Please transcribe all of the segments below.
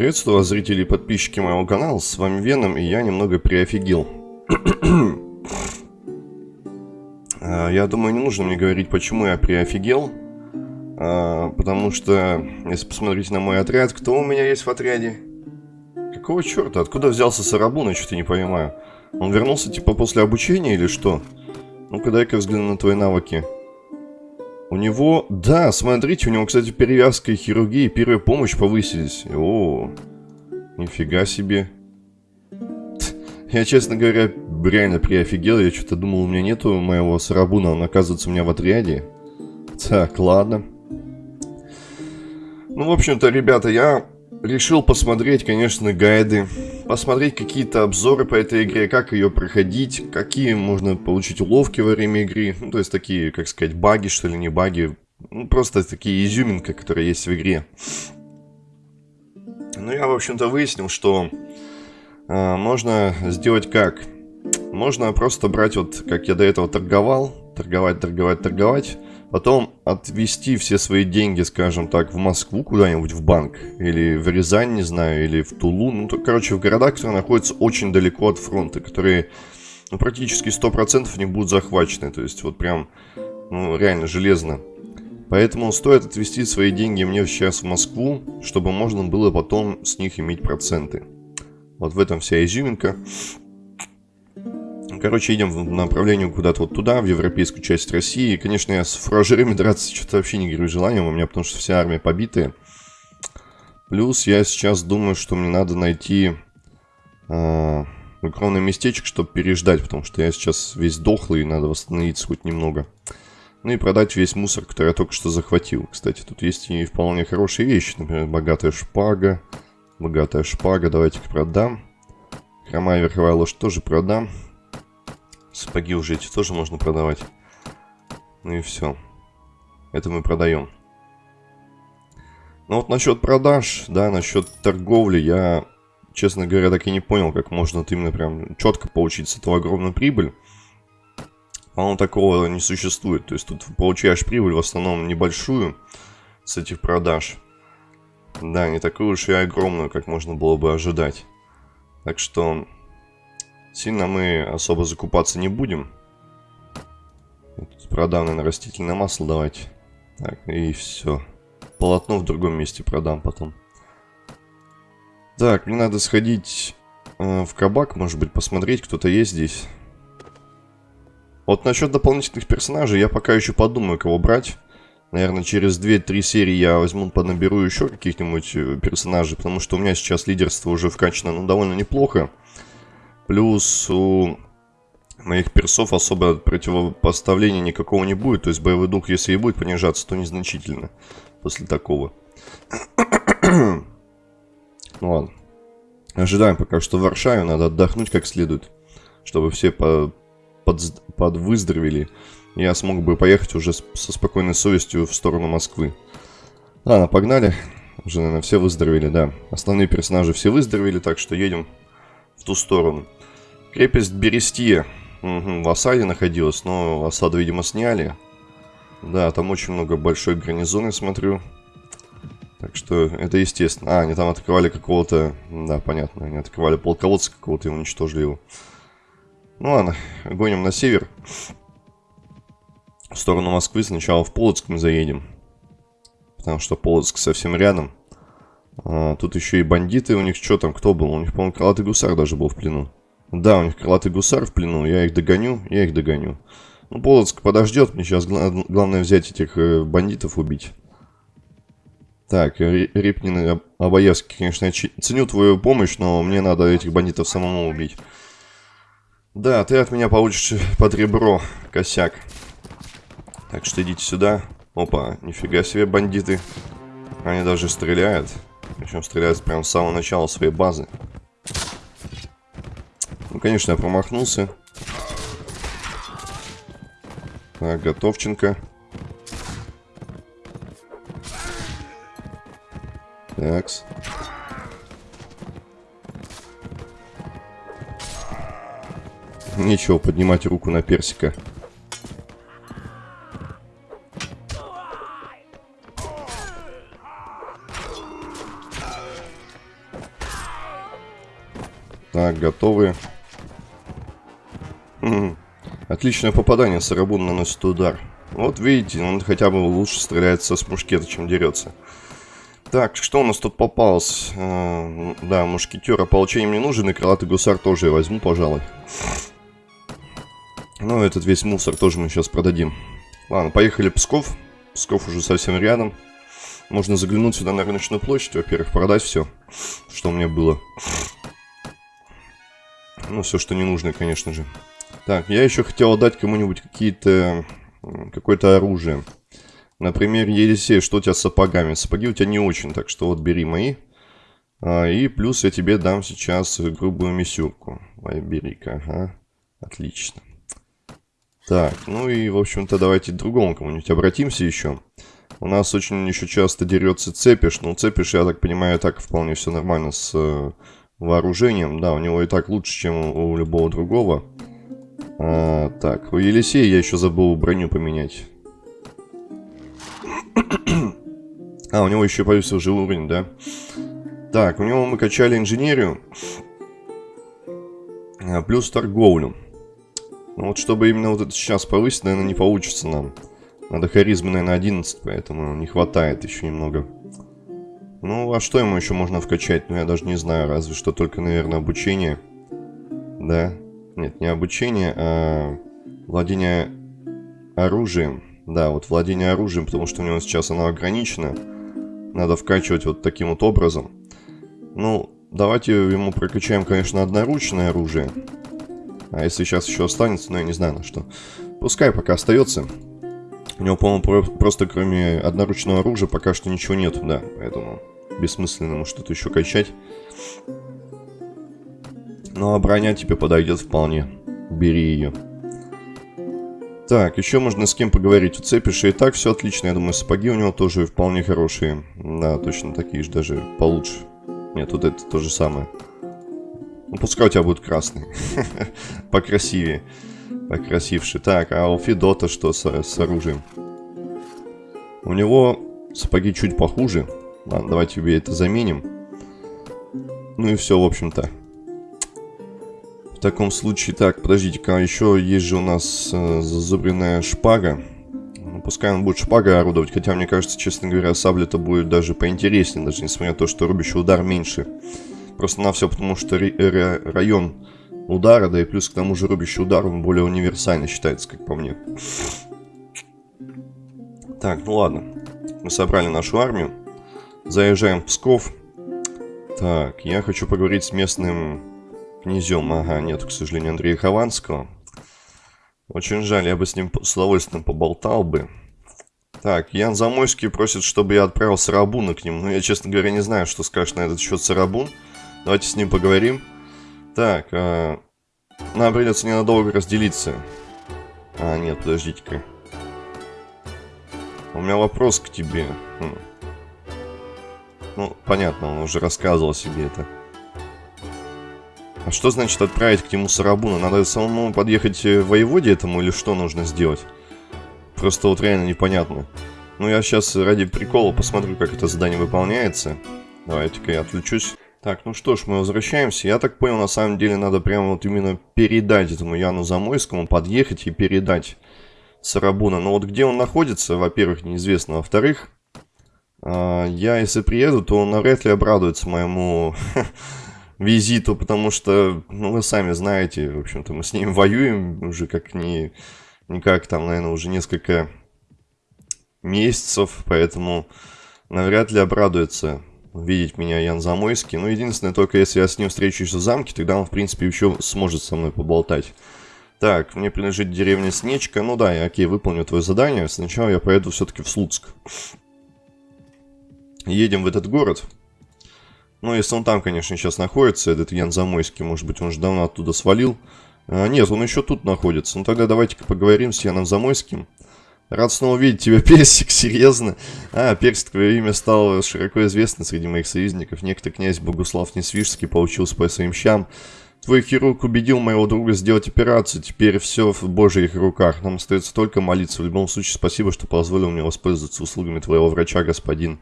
Приветствую вас, зрители и подписчики моего канала, с вами Веном, и я немного приофигел. А, я думаю, не нужно мне говорить, почему я приофигел, а, потому что, если посмотреть на мой отряд, кто у меня есть в отряде? Какого черта? Откуда взялся Сарабун, что-то не понимаю. Он вернулся типа после обучения или что? Ну-ка дай-ка взгляну на твои навыки. У него... Да, смотрите, у него, кстати, перевязка и хирургия и первая помощь повысились. О, нифига себе. Я, честно говоря, реально приофигел. Я что-то думал, у меня нету моего Сарабуна. Он, оказывается, у меня в отряде. Так, ладно. Ну, в общем-то, ребята, я решил посмотреть, конечно, гайды, посмотреть какие-то обзоры по этой игре, как ее проходить, какие можно получить уловки во время игры, ну, то есть такие, как сказать, баги, что ли, не баги, ну, просто такие изюминка, которые есть в игре. Ну, я, в общем-то, выяснил, что э, можно сделать как? Можно просто брать вот, как я до этого торговал, торговать, торговать, торговать, Потом отвести все свои деньги, скажем так, в Москву куда-нибудь, в банк. Или в Рязань, не знаю, или в Тулу. Ну, то, короче, в города, которые находятся очень далеко от фронта, которые ну, практически 100% не будут захвачены. То есть, вот прям, ну, реально железно. Поэтому стоит отвести свои деньги мне сейчас в Москву, чтобы можно было потом с них иметь проценты. Вот в этом вся изюминка. Короче, идем в направлении куда-то вот туда, в европейскую часть России. Конечно, я с фуражерами драться что-то вообще не горю желанием у меня, потому что вся армия побитая. Плюс я сейчас думаю, что мне надо найти э, укромное местечко, чтобы переждать, потому что я сейчас весь дохлый, и надо восстановиться хоть немного. Ну и продать весь мусор, который я только что захватил. Кстати, тут есть и вполне хорошие вещи, например, богатая шпага. Богатая шпага, давайте-ка продам. Хромая верховая лошадь тоже продам. Сапоги уже эти тоже можно продавать. Ну и все. Это мы продаем. Ну вот насчет продаж, да, насчет торговли, я, честно говоря, так и не понял, как можно именно прям четко получить с этого огромную прибыль. По-моему, такого не существует. То есть тут получаешь прибыль в основном небольшую с этих продаж. Да, не такую уж и огромную, как можно было бы ожидать. Так что Сильно мы особо закупаться не будем. продам, наверное, растительное масло давайте. Так, и все. Полотно в другом месте продам потом. Так, мне надо сходить э, в кабак, может быть, посмотреть, кто-то есть здесь. Вот насчет дополнительных персонажей я пока еще подумаю, кого брать. Наверное, через 2-3 серии я возьму, понаберу еще каких-нибудь э, персонажей, потому что у меня сейчас лидерство уже вкачано, ну, довольно неплохо. Плюс у моих персов особо противопоставления никакого не будет. То есть боевой дух, если и будет понижаться, то незначительно после такого. ну ладно. Ожидаем пока что в Варшаве. Надо отдохнуть как следует. Чтобы все по под подвыздоровели. Я смог бы поехать уже со спокойной совестью в сторону Москвы. Ладно, погнали. Уже, наверное, все выздоровели, да. Основные персонажи все выздоровели, так что едем в ту сторону. Крепость Берестия. Угу, в осаде находилась, но осаду, видимо, сняли. Да, там очень много большой гарнизон, смотрю. Так что это естественно. А, они там атаковали какого-то... Да, понятно. Они атаковали полководца какого-то и уничтожили его. Ну ладно, гоним на север. В сторону Москвы. Сначала в Полоцк мы заедем. Потому что Полоцк совсем рядом. А, тут еще и бандиты. У них что там, кто был? У них, по-моему, крылатый гусар даже был в плену. Да, у них крылатый гусар в плену, я их догоню, я их догоню. Ну, Полоцк подождет, мне сейчас гла главное взять этих э, бандитов убить. Так, Репнин и Абаевский, конечно, я ценю твою помощь, но мне надо этих бандитов самому убить. Да, ты от меня получишь под ребро, косяк. Так что идите сюда. Опа, нифига себе бандиты. Они даже стреляют. Причем стреляют прямо с самого начала своей базы. Конечно, я промахнулся. Так, Готовченко. Такс. Нечего поднимать руку на персика. Так, готовы. Отличное попадание. Сарабун наносит удар. Вот видите, он хотя бы лучше стреляет со мушкета, чем дерется. Так, что у нас тут попалось? А, да, мушкетера получение мне нужен, и крылатый гусар тоже я возьму, пожалуй. Ну, этот весь мусор тоже мы сейчас продадим. Ладно, поехали Псков. Псков уже совсем рядом. Можно заглянуть сюда на рыночную площадь, во-первых, продать все, что у меня было. Ну, все, что не нужно, конечно же. Так, я еще хотел отдать кому-нибудь какие-то... Какое-то оружие. Например, Елисей, что у тебя с сапогами? Сапоги у тебя не очень, так что вот бери мои. А, и плюс я тебе дам сейчас грубую мисюрку. бери-ка, ага. Отлично. Так, ну и, в общем-то, давайте к другому кому-нибудь обратимся еще. У нас очень еще часто дерется Цепиш. Ну, Цепиш, я так понимаю, так вполне все нормально с э, вооружением. Да, у него и так лучше, чем у, у любого другого. А, так, у Елисея я еще забыл броню поменять. А, у него еще повысился уровень, да? Так, у него мы качали инженерию. А, плюс торговлю. Ну вот, чтобы именно вот это сейчас повысить, наверное, не получится нам. Надо харизмы, наверное, 11, поэтому не хватает еще немного. Ну, а что ему еще можно вкачать? Ну, я даже не знаю, разве что только, наверное, обучение. Да? Нет, не обучение, а владение оружием. Да, вот владение оружием, потому что у него сейчас оно ограничено. Надо вкачивать вот таким вот образом. Ну, давайте ему прокачаем, конечно, одноручное оружие. А если сейчас еще останется, ну я не знаю на что. Пускай пока остается. У него, по-моему, просто кроме одноручного оружия пока что ничего нет, да. Поэтому бессмысленно ему что-то еще качать. Ну а броня тебе подойдет вполне. Бери ее. Так, еще можно с кем поговорить. У Цепиша и так все отлично. Я думаю, сапоги у него тоже вполне хорошие. Да, точно такие же, даже получше. Нет, вот это то же самое. Ну, пускай у тебя будет красный. Покрасивее. Покрасивше. Так, а у Федота что с, с оружием? У него сапоги чуть похуже. Ладно, давайте тебе это заменим. Ну и все, в общем-то. В таком случае, так, подождите-ка, еще есть же у нас э, зазубренная шпага. Ну, пускай он будет шпагой орудовать, хотя мне кажется, честно говоря, сабля-то будет даже поинтереснее, даже несмотря на то, что рубящий удар меньше. Просто на все, потому что район удара, да и плюс к тому же рубящий удар, он более универсально считается, как по мне. Так, ну ладно. Мы собрали нашу армию. Заезжаем в Псков. Так, я хочу поговорить с местным Князем, ага, нет, к сожалению, Андрея Хованского. Очень жаль, я бы с ним с удовольствием поболтал бы. Так, Ян Замойский просит, чтобы я отправил Сарабуна к нему. Ну, я, честно говоря, не знаю, что скажешь на этот счет Сарабун. Давайте с ним поговорим. Так, а... нам придется ненадолго разделиться. А, нет, подождите-ка. У меня вопрос к тебе. Хм. Ну, понятно, он уже рассказывал себе это. А что значит отправить к нему Сарабуна? Надо самому подъехать в воеводе этому или что нужно сделать? Просто вот реально непонятно. Ну, я сейчас ради прикола посмотрю, как это задание выполняется. Давайте-ка я отвлечусь. Так, ну что ж, мы возвращаемся. Я так понял, на самом деле надо прямо вот именно передать этому Яну Замойскому, подъехать и передать Сарабуна. Но вот где он находится, во-первых, неизвестно. Во-вторых, а, я если приеду, то он навряд ли обрадуется моему визиту, потому что, ну, вы сами знаете, в общем-то, мы с ним воюем уже как ни, никак там, наверное, уже несколько месяцев, поэтому навряд ли обрадуется видеть меня Ян Замойский. Ну, единственное, только если я с ним встречусь в замке, тогда он, в принципе, еще сможет со мной поболтать. Так, мне принадлежит деревня Снечка. Ну да, я, окей, выполню твое задание. Сначала я поеду все-таки в Слуцк. Едем в этот город. Ну, если он там, конечно, сейчас находится, этот Ян Замойский, может быть, он уже давно оттуда свалил. А, нет, он еще тут находится. Ну, тогда давайте-ка поговорим с Яном Замойским. Рад снова видеть тебя, Персик, серьезно. А, Персик, твое имя стало широко известно среди моих союзников. Некто князь Богуслав Несвижский получился по своим щам. Твой хирург убедил моего друга сделать операцию, теперь все в божьих руках. Нам остается только молиться. В любом случае, спасибо, что позволил мне воспользоваться услугами твоего врача, господин.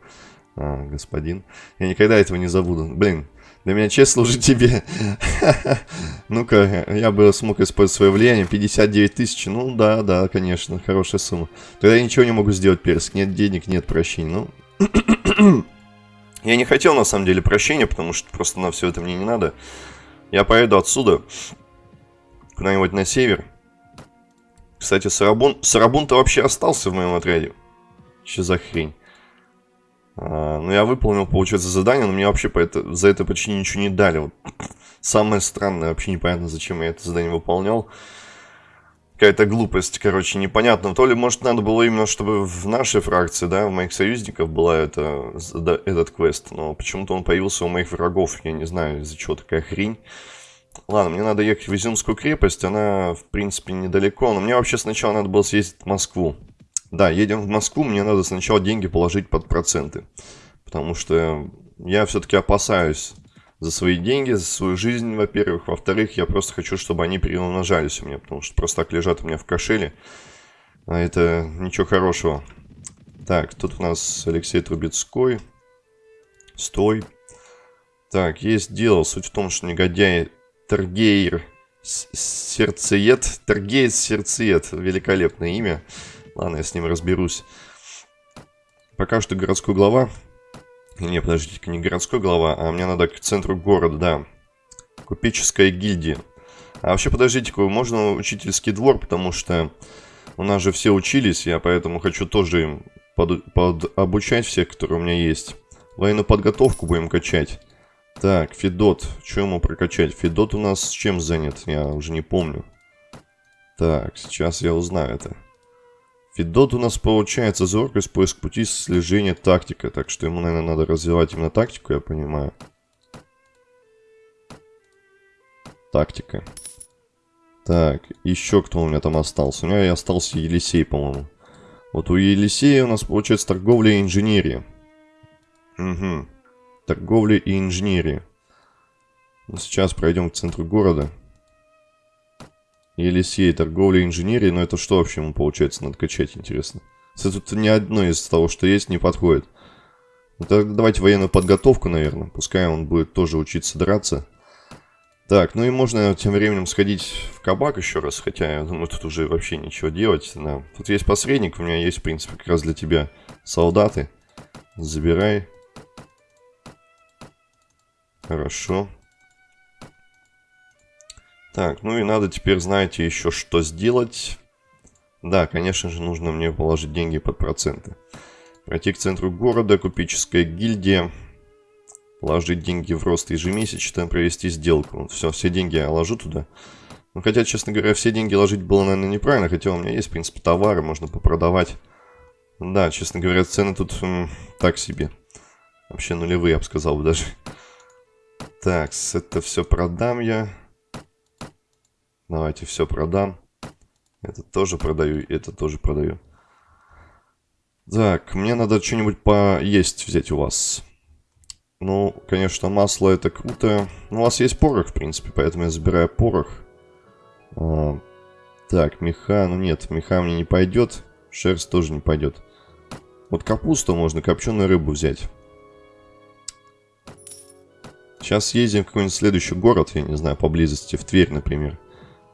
А, господин. Я никогда этого не забуду. Блин, Для меня честь служить тебе. Ну-ка, я бы смог использовать свое влияние. 59 тысяч. Ну да, да, конечно, хорошая сумма. Тогда я ничего не могу сделать, Персик. Нет денег, нет прощения. Ну... я не хотел, на самом деле, прощения, потому что просто на все это мне не надо. Я поеду отсюда. Куда-нибудь на север. Кстати, Сарабун... Сарабун-то вообще остался в моем отряде. Что за хрень? А, ну, я выполнил, получается, задание, но мне вообще по это, за это почти ничего не дали. Вот. Самое странное, вообще непонятно, зачем я это задание выполнял. Какая-то глупость, короче, непонятно. То ли, может, надо было именно, чтобы в нашей фракции, да, у моих союзников была это, этот квест. Но почему-то он появился у моих врагов. Я не знаю, из-за чего такая хрень. Ладно, мне надо ехать в Изюмскую крепость. Она, в принципе, недалеко. Но мне вообще сначала надо было съездить в Москву. Да, едем в Москву, мне надо сначала деньги положить под проценты. Потому что я все-таки опасаюсь за свои деньги, за свою жизнь, во-первых. Во-вторых, я просто хочу, чтобы они переумножались у меня. Потому что просто так лежат у меня в кошеле. А это ничего хорошего. Так, тут у нас Алексей Трубецкой. Стой. Так, есть дело. Суть в том, что негодяй Тергейр Сердцеед. Тергейр Сердцеед. Великолепное имя. Ладно, я с ним разберусь. Пока что городской глава. Не, подождите, не городской глава, а мне надо к центру города, да. Купеческая гильдия. А вообще, подождите-ка, можно учительский двор, потому что у нас же все учились, я поэтому хочу тоже им под, под обучать всех, которые у меня есть. Военную подготовку будем качать. Так, Федот. Что ему прокачать? Федот у нас чем занят? Я уже не помню. Так, сейчас я узнаю это. Федот у нас получается зоркость, поиск пути, слежение, тактика. Так что ему, наверное, надо развивать именно тактику, я понимаю. Тактика. Так, еще кто у меня там остался? У меня и остался Елисей, по-моему. Вот у Елисея у нас получается торговля и инженерия. Угу. Торговля и инженерия. Ну, сейчас пройдем к центру города. Елисей, торговля, инженерия. Но это что вообще ему получается надо качать, интересно? Тут ни одно из того, что есть, не подходит. Ну, тогда давайте военную подготовку, наверное. Пускай он будет тоже учиться драться. Так, ну и можно тем временем сходить в кабак еще раз. Хотя, я думаю, тут уже вообще ничего делать. Да. Тут есть посредник, у меня есть, в принципе, как раз для тебя солдаты. Забирай. Хорошо. Так, ну и надо теперь, знаете, еще что сделать. Да, конечно же, нужно мне положить деньги под проценты. Пройти к центру города, купеческая гильдия. Положить деньги в рост ежемесячно, провести сделку. Вот все, все деньги я ложу туда. Ну, хотя, честно говоря, все деньги ложить было, наверное, неправильно. Хотя у меня есть, в принципе, товары, можно попродавать. Да, честно говоря, цены тут м, так себе. Вообще нулевые, я бы сказал даже. Так, это все продам я. Давайте все продам. Это тоже продаю, это тоже продаю. Так, мне надо что-нибудь поесть взять у вас. Ну, конечно, масло это круто. Ну, у вас есть порох, в принципе, поэтому я забираю порох. А, так, меха, ну нет, меха мне не пойдет. Шерсть тоже не пойдет. Вот капусту можно, копченую рыбу взять. Сейчас съездим в какой-нибудь следующий город, я не знаю, поблизости, в Тверь, например.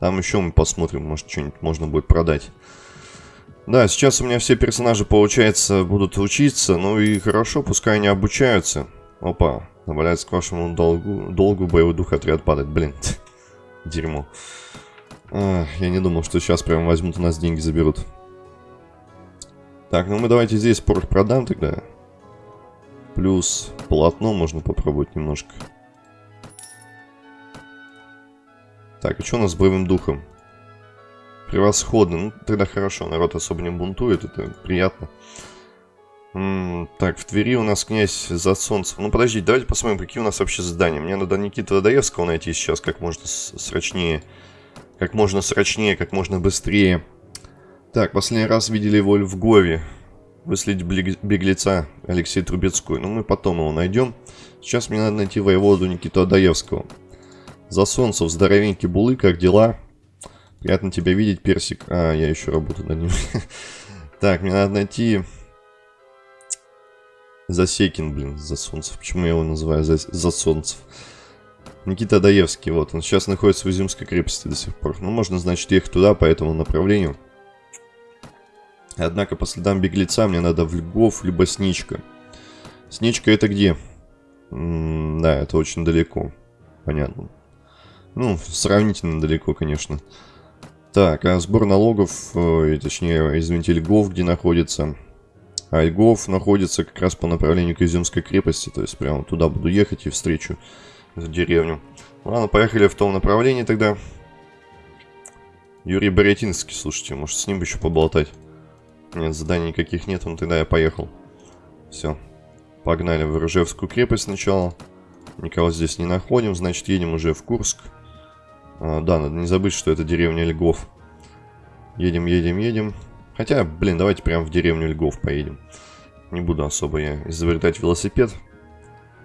Там еще мы посмотрим, может что-нибудь можно будет продать. Да, сейчас у меня все персонажи, получается, будут учиться. Ну и хорошо, пускай они обучаются. Опа, добавляется к вашему долгу, долгу боевой дух отряд падает. Блин, дерьмо. А, я не думал, что сейчас прям возьмут у нас деньги, заберут. Так, ну мы давайте здесь порох продам тогда. Плюс полотно можно попробовать немножко. Так, и что у нас с боевым духом? Превосходно. Ну, тогда хорошо, народ особо не бунтует, это приятно. М -м, так, в Твери у нас князь за солнцем. Ну, подождите, давайте посмотрим, какие у нас вообще задания. Мне надо Никита Водоевского найти сейчас как можно срочнее. Как можно срочнее, как можно быстрее. Так, последний раз видели его в Львове. Выследить беглеца Алексея Трубецкой. Ну, мы потом его найдем. Сейчас мне надо найти воеводу Никиту Адаевского. За солнцев, здоровенький булы, как дела? Приятно тебя видеть, Персик. А, я еще работаю над ним. Так, мне надо найти... Засекин, блин, за солнцев. Почему я его называю за, за солнцев? Никита Даевский, вот, он сейчас находится в Изюмской крепости до сих пор. Ну, можно, значит, ехать туда, по этому направлению. Однако по следам беглеца мне надо в Львов, либо Сничка. Сничка это где? М -м да, это очень далеко. Понятно. Ну, сравнительно далеко, конечно. Так, а сбор налогов, э, точнее, извините, Льгов, где находится? А Льгов находится как раз по направлению к Изюмской крепости, то есть прямо туда буду ехать и встречу эту деревню. Ладно, поехали в том направлении тогда. Юрий Борятинский, слушайте, может с ним еще поболтать? Нет, заданий никаких нет, ну тогда я поехал. Все. Погнали в Ржевскую крепость сначала. Никого здесь не находим, значит едем уже в Курск. А, да, надо не забыть, что это деревня Льгов. Едем, едем, едем. Хотя, блин, давайте прямо в деревню Льгов поедем. Не буду особо я изобретать велосипед.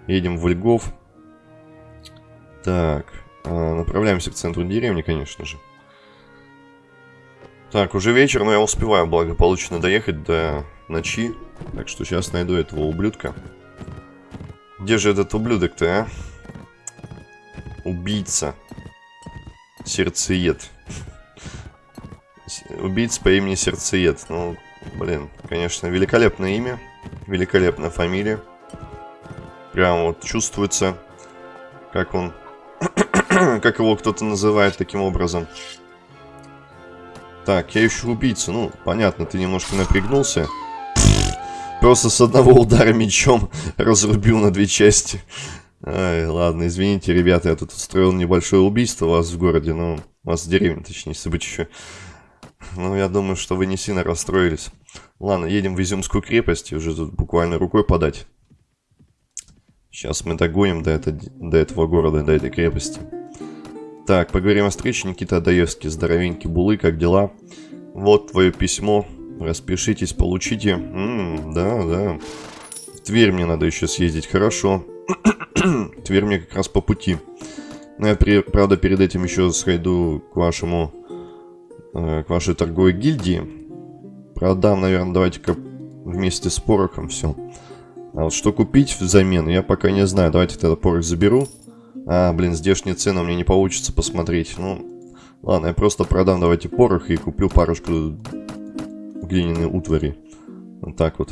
Едем в Льгов. Так, а, направляемся к центру деревни, конечно же. Так, уже вечер, но я успеваю благополучно доехать до ночи. Так что сейчас найду этого ублюдка. Где же этот ублюдок-то, а? Убийца. Сердцеед. Убийца по имени Сердцеед. Ну, блин, конечно, великолепное имя. Великолепная фамилия. Прям вот чувствуется, как он... как его кто-то называет таким образом. Так, я ищу убийцу. Ну, понятно, ты немножко напрягнулся. Просто с одного удара мечом разрубил на две части. Ай, ладно, извините, ребята, я тут устроил небольшое убийство у вас в городе, ну, у вас в деревне, точнее, еще. Ну, я думаю, что вы не сильно расстроились. Ладно, едем в Изюмскую крепость, уже тут буквально рукой подать. Сейчас мы догоним до, это, до этого города, до этой крепости. Так, поговорим о встрече. Никита Адаевский, здоровенький булы, как дела? Вот твое письмо. Распишитесь, получите. М да, да. В Тверь мне надо еще съездить. Хорошо. Тверь мне как раз по пути. Но я, при, правда, перед этим еще сойду к вашему... Э, к вашей торговой гильдии. Продам, наверное, давайте-ка вместе с порохом все. А вот что купить взамен, я пока не знаю. Давайте тогда порох заберу. А, блин, здешние цены меня не получится посмотреть. Ну, ладно, я просто продам давайте порох и куплю парочку глиняной утвари. Вот так вот.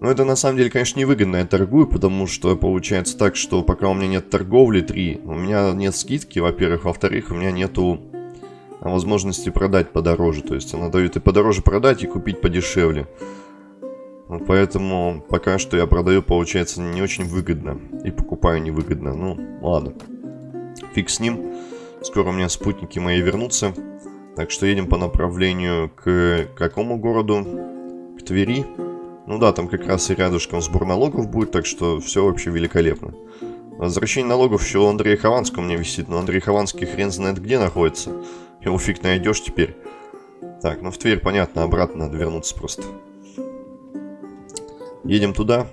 Но это на самом деле, конечно, невыгодно я торгую, потому что получается так, что пока у меня нет торговли 3, у меня нет скидки, во-первых. Во-вторых, у меня нету возможности продать подороже. То есть она дает и подороже продать, и купить подешевле. Вот поэтому пока что я продаю, получается, не очень выгодно. И покупаю невыгодно. Ну, ладно. Фиг с ним. Скоро у меня спутники мои вернутся. Так что едем по направлению к какому городу? К Твери. Ну да, там как раз и рядышком сбор налогов будет, так что все вообще великолепно. Возвращение налогов еще у Андрея Хованского меня висит, но Андрей Хованский хрен знает где находится. Его фиг найдешь теперь. Так, ну в Тверь, понятно, обратно надо вернуться просто. Едем туда.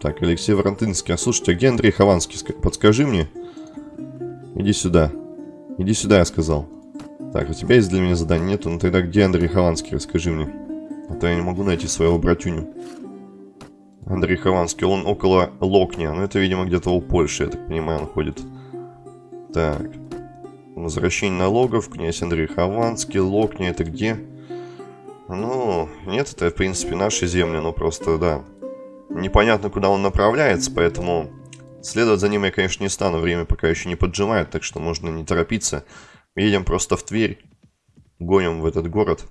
Так, Алексей Воронтынский. А слушайте, а где Андрей Хованский? Подскажи мне. Иди сюда. Иди сюда, я сказал. Так, у тебя есть для меня задание? Нету? Ну тогда где Андрей Хованский? Расскажи мне. А то я не могу найти своего братюню. Андрей Хованский, он около Локня. Ну, это, видимо, где-то у Польши, я так понимаю, он ходит. Так. Возвращение налогов, князь Андрей Хованский, Локня, это где? Ну, нет, это, в принципе, наши земли, но просто, да. Непонятно, куда он направляется, поэтому следовать за ним я, конечно, не стану. Время пока еще не поджимает, так что можно не торопиться. Едем просто в Тверь. Гоним в этот город.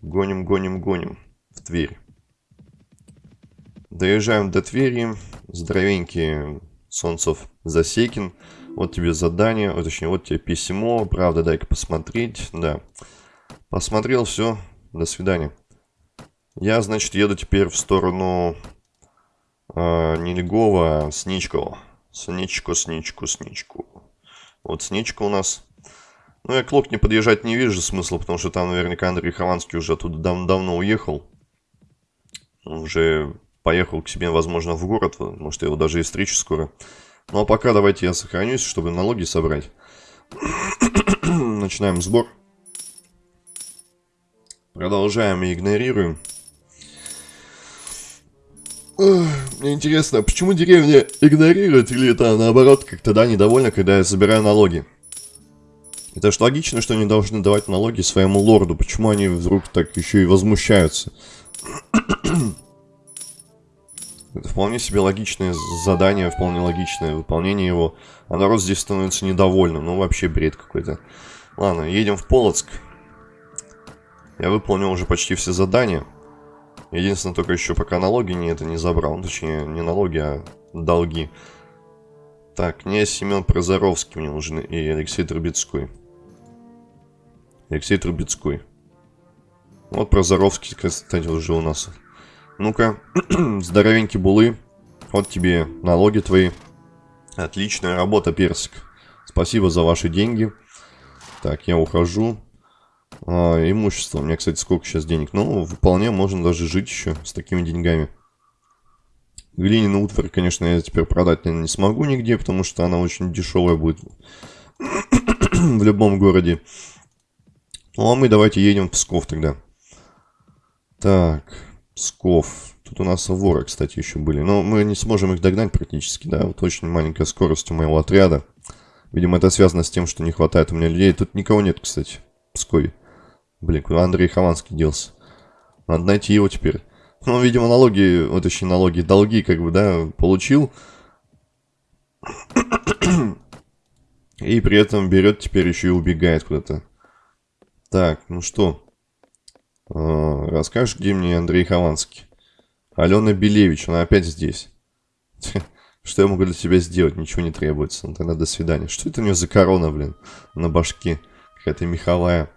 Гоним, гоним, гоним. В Тверь. Доезжаем до Твери. Здоровенький Солнцев Засекин. Вот тебе задание, о, точнее, вот тебе письмо. Правда, дай-ка посмотреть. Да. Посмотрел, все. До свидания. Я, значит, еду теперь в сторону э, не Легова, а Сничкова. Сничку, Сничку, Сничку. Вот Сничка у нас ну, я к Лок не подъезжать не вижу смысла, потому что там наверняка Андрей Хованский уже оттуда дав давно уехал. Уже поехал к себе, возможно, в город. Может, его даже и встречу скоро. Ну, а пока давайте я сохранюсь, чтобы налоги собрать. Начинаем сбор. Продолжаем и игнорируем. Мне интересно, почему деревня игнорирует или это наоборот как-то, да, недовольна, когда я забираю налоги? Это же логично, что они должны давать налоги своему лорду. Почему они вдруг так еще и возмущаются? Это вполне себе логичное задание, вполне логичное выполнение его. А народ здесь становится недовольным. Ну, вообще бред какой-то. Ладно, едем в Полоцк. Я выполнил уже почти все задания. Единственное, только еще пока налоги не это не забрал. Ну, точнее, не налоги, а долги. Так, князь Семен Прозоровский мне нужен и Алексей Трубецкой. Алексей Трубецкой. Вот Прозоровский, кстати, уже у нас. Ну-ка, здоровенький булы. Вот тебе налоги твои. Отличная работа, Персик. Спасибо за ваши деньги. Так, я ухожу. А, имущество. У меня, кстати, сколько сейчас денег? Ну, вполне можно даже жить еще с такими деньгами. Глиняный утварь, конечно, я теперь продать, наверное, не смогу нигде, потому что она очень дешевая будет в любом городе. Ну, а мы давайте едем в Псков тогда. Так, Псков. Тут у нас воры, кстати, еще были. Но мы не сможем их догнать практически, да. Вот очень маленькая скорость у моего отряда. Видимо, это связано с тем, что не хватает у меня людей. Тут никого нет, кстати, в Пскове. Блин, куда Андрей Хованский делся? Надо найти его теперь. Ну, видимо, налоги, вот еще налоги, долги, как бы, да, получил. И при этом берет теперь еще и убегает куда-то. Так, ну что? А, расскажешь, где мне Андрей Хованский? Алена Белевич, она опять здесь. Что я могу для тебя сделать? Ничего не требуется. Ну, тогда до свидания. Что это у нее за корона, блин, на башке? Какая-то меховая.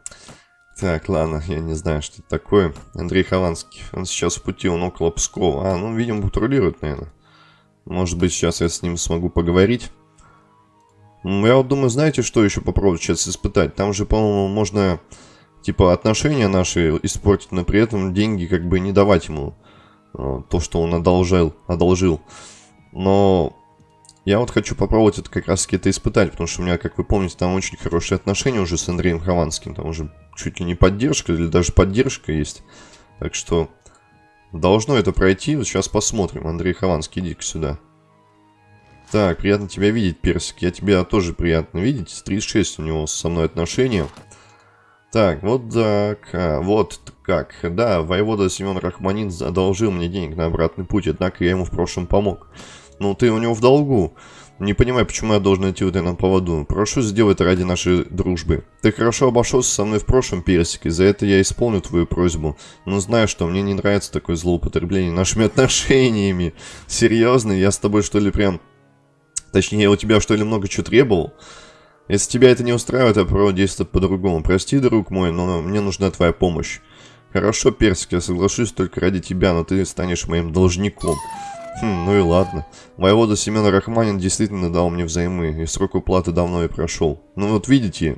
Так, ладно, я не знаю, что это такое. Андрей Хованский. Он сейчас в пути, он около Пскова. А, ну, видимо, патрулирует, наверное. Может быть, сейчас я с ним смогу поговорить. Я вот думаю, знаете, что еще попробовать сейчас испытать? Там же, по-моему, можно, типа, отношения наши испортить, но при этом деньги как бы не давать ему э, то, что он одолжил. одолжил. Но я вот хочу попробовать это как раз таки это испытать, потому что у меня, как вы помните, там очень хорошие отношения уже с Андреем Хованским. Там уже чуть ли не поддержка, или даже поддержка есть. Так что должно это пройти. Сейчас посмотрим. Андрей Хованский, иди-ка сюда. Так, приятно тебя видеть, Персик. Я тебя тоже приятно видеть. 36 у него со мной отношения. Так, вот так, а, вот как. Да, воевода Семен Рахманин одолжил мне денег на обратный путь, однако я ему в прошлом помог. Ну, ты у него в долгу. Не понимаю, почему я должен идти вот на поводу. Прошу, сделай это ради нашей дружбы. Ты хорошо обошелся со мной в прошлом, Персик, и за это я исполню твою просьбу. Но знаю, что мне не нравится такое злоупотребление нашими отношениями. Серьезно, я с тобой что ли прям... Точнее, у тебя что ли много чего требовал? Если тебя это не устраивает, я попробую действовать по-другому. Прости, друг мой, но мне нужна твоя помощь. Хорошо, Персик, я соглашусь только ради тебя, но ты станешь моим должником. Хм, ну и ладно. Воевода Семен Рахманин действительно дал мне взаймы, и срок уплаты давно и прошел. Ну вот видите,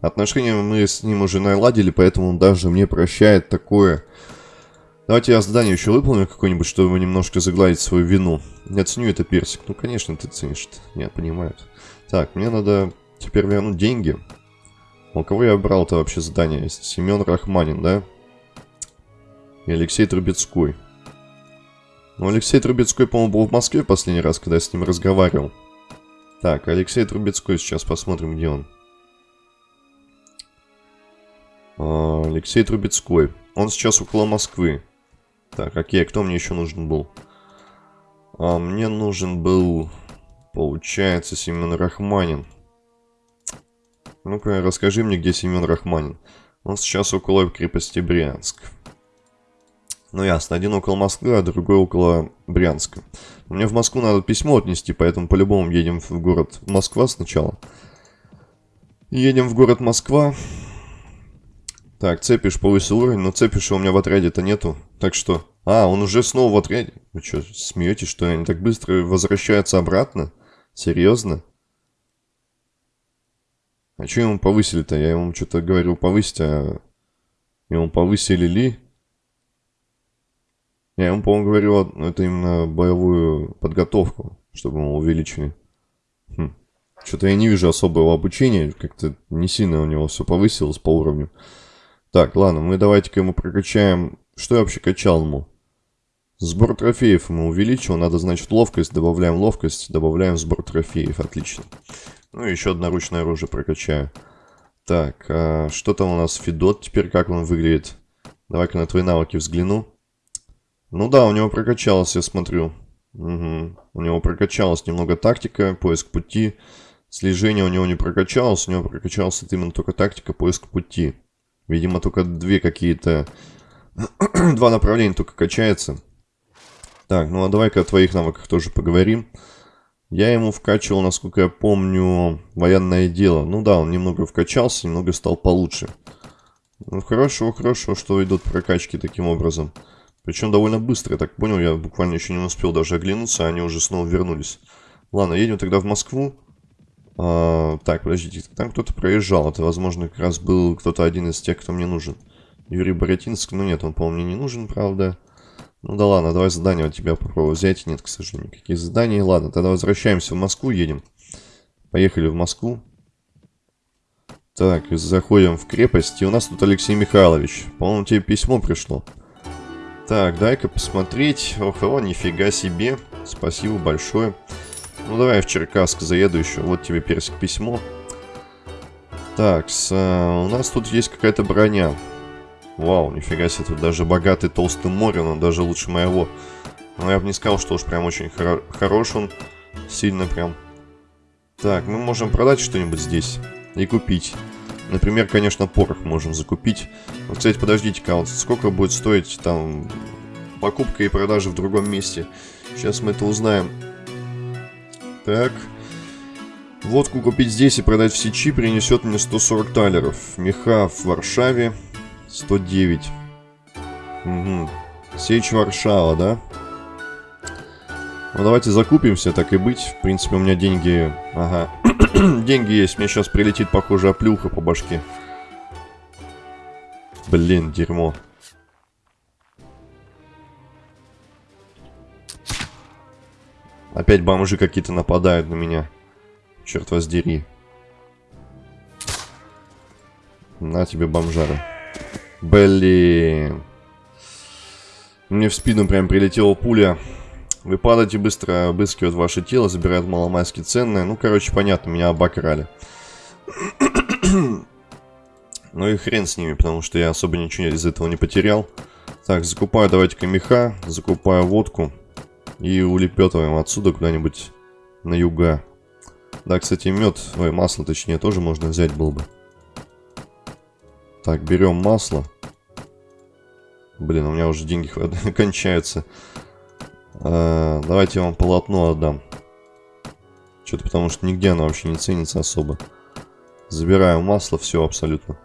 отношения мы с ним уже наладили, поэтому он даже мне прощает такое. Давайте я задание еще выполню какое-нибудь, чтобы немножко загладить свою вину. Я ценю это, Персик. Ну, конечно, ты ценишь -то. Я понимаю. Так, мне надо теперь вернуть деньги. У кого я брал-то вообще задание? Семен Рахманин, да? И Алексей Трубецкой. Ну, Алексей Трубецкой, по-моему, был в Москве последний раз, когда я с ним разговаривал. Так, Алексей Трубецкой, сейчас посмотрим, где он. А, Алексей Трубецкой. Он сейчас около Москвы. Так, окей, кто мне еще нужен был? А, мне нужен был, получается, Семен Рахманин. Ну-ка, расскажи мне, где Семен Рахманин. Он сейчас около крепости Брянск. Ну ясно, один около Москвы, а другой около Брянска. Мне в Москву надо письмо отнести, поэтому по-любому едем в город Москва сначала. Едем в город Москва. Так, Цепиш повысил уровень, но Цепиша у меня в отряде-то нету. Так что... А, он уже снова в отряде. Вы что, смеетесь, что они так быстро возвращаются обратно? Серьезно? А что ему повысили-то? Я ему что-то говорил повысить, а... Ему повысили ли? Я ему, по-моему, говорил, ну, это именно боевую подготовку, чтобы мы увеличили. Хм. Что-то я не вижу особого обучения, как-то не сильно у него все повысилось по уровню. Так, ладно, мы давайте-ка ему прокачаем... Что я вообще качал ему? Сбор трофеев мы увеличил. Надо, значит, ловкость. Добавляем ловкость. Добавляем сбор трофеев. Отлично. Ну и еще одно ручное оружие прокачаю. Так, а что там у нас? Федот теперь, как он выглядит? Давай-ка на твои навыки взгляну. Ну да, у него прокачалось, я смотрю. Угу. У него прокачалась немного тактика, поиск пути. Слежение у него не прокачалось, у него прокачалась именно только тактика, поиск пути. Видимо, только две какие-то... Два направления только качается. Так, ну а давай-ка о твоих навыках тоже поговорим. Я ему вкачивал, насколько я помню, военное дело. Ну да, он немного вкачался, немного стал получше. Ну хорошо, хорошо, что идут прокачки таким образом. Причем довольно быстро, я так понял, я буквально еще не успел даже оглянуться, а они уже снова вернулись. Ладно, едем тогда в Москву. А, так, подождите, там кто-то проезжал, это, возможно, как раз был кто-то один из тех, кто мне нужен. Юрий Боротинск, ну нет, он, по-моему, мне не нужен, правда. Ну да ладно, давай задание от тебя попробую взять. Нет, к сожалению, никаких заданий. Ладно, тогда возвращаемся в Москву, едем. Поехали в Москву. Так, заходим в крепость. И у нас тут Алексей Михайлович. По-моему, тебе письмо пришло. Так, дай-ка посмотреть. Ох, о, нифига себе. Спасибо большое. Ну, давай я в Черкасск заеду еще. Вот тебе персик письмо. Так, с, а, у нас тут есть какая-то броня. Вау, нифига себе, тут даже богатый толстый море, но даже лучше моего. Но я бы не сказал, что уж прям очень хоро хорош он. Сильно прям. Так, мы можем продать что-нибудь здесь и купить. Например, конечно, порох можем закупить. Вот, кстати, подождите-ка, вот сколько будет стоить там покупка и продажа в другом месте? Сейчас мы это узнаем. Так. Водку купить здесь и продать в Сечи принесет мне 140 талеров. Меха в Варшаве 109. Угу. Сечь Варшава, да? Ну, давайте закупимся, так и быть. В принципе, у меня деньги... Ага. деньги есть. Мне сейчас прилетит, похоже, оплюха по башке. Блин, дерьмо. Опять бомжи какие-то нападают на меня. Черт воздери. На тебе, бомжара. Блин. Мне в спину прям прилетела пуля. Вы падаете быстро, обыскивают ваше тело, забирают маломайски ценное. Ну, короче, понятно, меня обокрали. ну и хрен с ними, потому что я особо ничего из этого не потерял. Так, закупаю давайте-ка меха, закупаю водку. И улепетываем отсюда куда-нибудь на юга. Да, кстати, мед, ой, масло точнее, тоже можно взять было бы. Так, берем масло. Блин, у меня уже деньги кончаются. А, давайте я вам полотно отдам. Что-то потому что нигде оно вообще не ценится особо. Забираю масло, все абсолютно.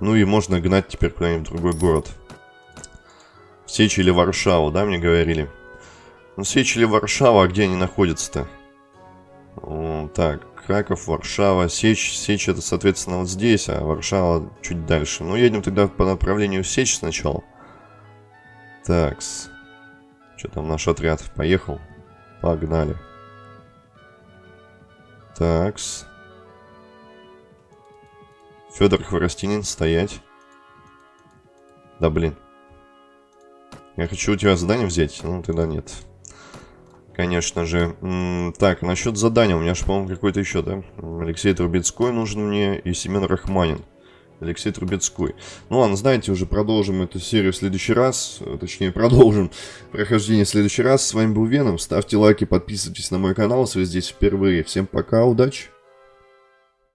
Ну и можно гнать теперь куда-нибудь в другой город. В Сечь или Варшаву, да, мне говорили? Ну, или Варшава, а где они находятся-то? Так, Краков, Варшава, Сечь. Сечь это, соответственно, вот здесь, а Варшава чуть дальше. Ну, едем тогда по направлению Сечь сначала. Такс. Что там наш отряд поехал? Погнали. Такс. Федор Хворостинин, стоять. Да блин. Я хочу у тебя задание взять, ну тогда нет конечно же. так, насчет задания. У меня же, по-моему, какой-то еще, да? Алексей Трубецкой нужен мне и Семен Рахманин. Алексей Трубецкой. Ну ладно, знаете, уже продолжим эту серию в следующий раз. Точнее, продолжим прохождение в следующий раз. С вами был Веном. Ставьте лайки, подписывайтесь на мой канал, если вы здесь впервые. Всем пока, удачи!